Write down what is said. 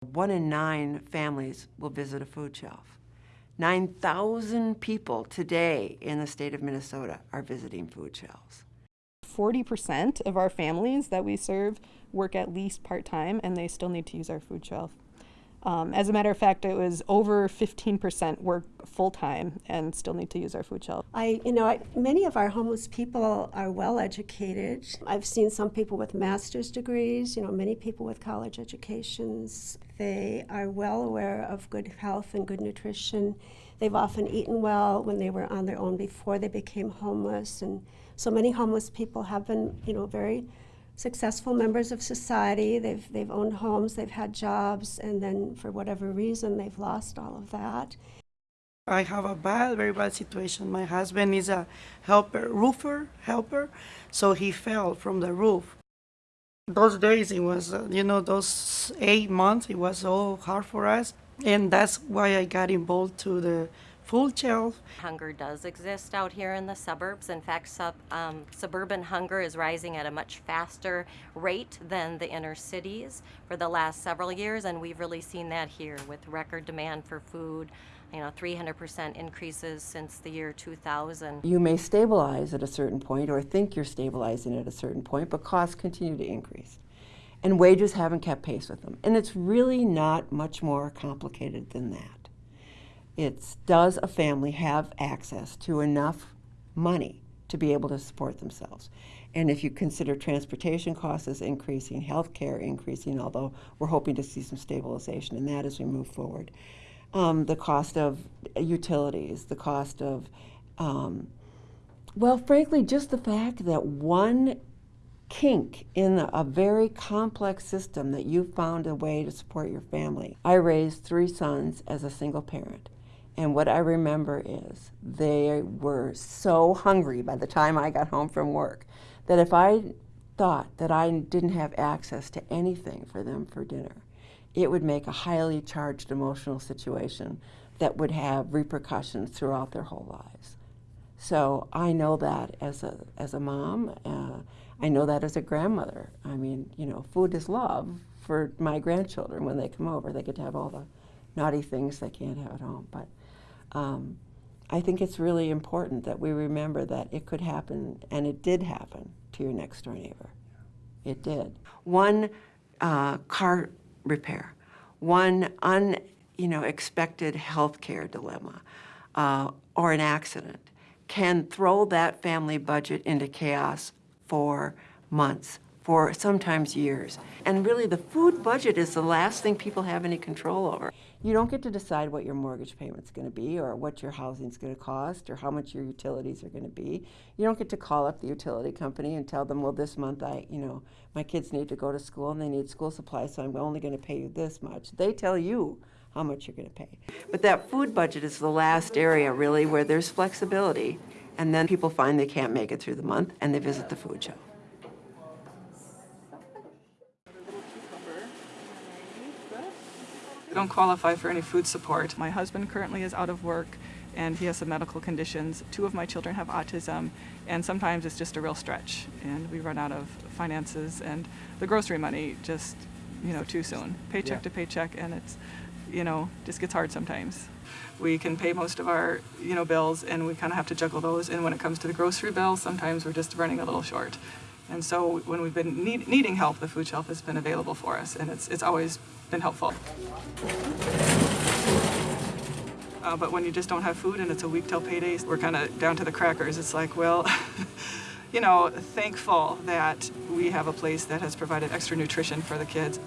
One in nine families will visit a food shelf. 9,000 people today in the state of Minnesota are visiting food shelves. 40% of our families that we serve work at least part-time and they still need to use our food shelf. Um, as a matter of fact, it was over 15% work full-time and still need to use our food shelf. I, you know, I, many of our homeless people are well educated. I've seen some people with master's degrees, you know, many people with college educations. They are well aware of good health and good nutrition. They've often eaten well when they were on their own before they became homeless. And so many homeless people have been, you know, very successful members of society. They've, they've owned homes, they've had jobs, and then for whatever reason, they've lost all of that. I have a bad, very bad situation. My husband is a helper, roofer, helper, so he fell from the roof. Those days, it was, uh, you know, those eight months, it was so hard for us. And that's why I got involved to the full shelf. Hunger does exist out here in the suburbs. In fact, sub, um, suburban hunger is rising at a much faster rate than the inner cities for the last several years, and we've really seen that here with record demand for food. You know, 300% increases since the year 2000. You may stabilize at a certain point or think you're stabilizing at a certain point, but costs continue to increase. And wages haven't kept pace with them. And it's really not much more complicated than that. It's does a family have access to enough money to be able to support themselves? And if you consider transportation costs as increasing, health care increasing, although we're hoping to see some stabilization in that as we move forward, um, the cost of utilities, the cost of, um, well, frankly, just the fact that one kink in a, a very complex system that you found a way to support your family. I raised three sons as a single parent. And what I remember is they were so hungry by the time I got home from work that if I thought that I didn't have access to anything for them for dinner, it would make a highly charged emotional situation that would have repercussions throughout their whole lives. So I know that as a, as a mom, uh, I know that as a grandmother. I mean, you know, food is love for my grandchildren when they come over. They get to have all the naughty things they can't have at home. But um, I think it's really important that we remember that it could happen, and it did happen to your next door neighbor. It did. One uh, car repair, one un, you know, expected health care dilemma, uh, or an accident can throw that family budget into chaos for months, for sometimes years. And really the food budget is the last thing people have any control over. You don't get to decide what your mortgage payment's going to be or what your housing's going to cost or how much your utilities are going to be. You don't get to call up the utility company and tell them, well, this month I, you know, my kids need to go to school and they need school supplies, so I'm only going to pay you this much. They tell you how much you're going to pay. But that food budget is the last area, really, where there's flexibility. And then people find they can't make it through the month and they visit the food shelf. I don't qualify for any food support. My husband currently is out of work and he has some medical conditions. Two of my children have autism and sometimes it's just a real stretch and we run out of finances and the grocery money just, you know, too soon. Paycheck yeah. to paycheck and it's, you know, just gets hard sometimes. We can pay most of our, you know, bills and we kind of have to juggle those and when it comes to the grocery bill, sometimes we're just running a little short. And so when we've been need, needing help, the food shelf has been available for us and it's, it's always been helpful. Uh, but when you just don't have food and it's a week till payday, we're kind of down to the crackers. It's like, well, you know, thankful that we have a place that has provided extra nutrition for the kids.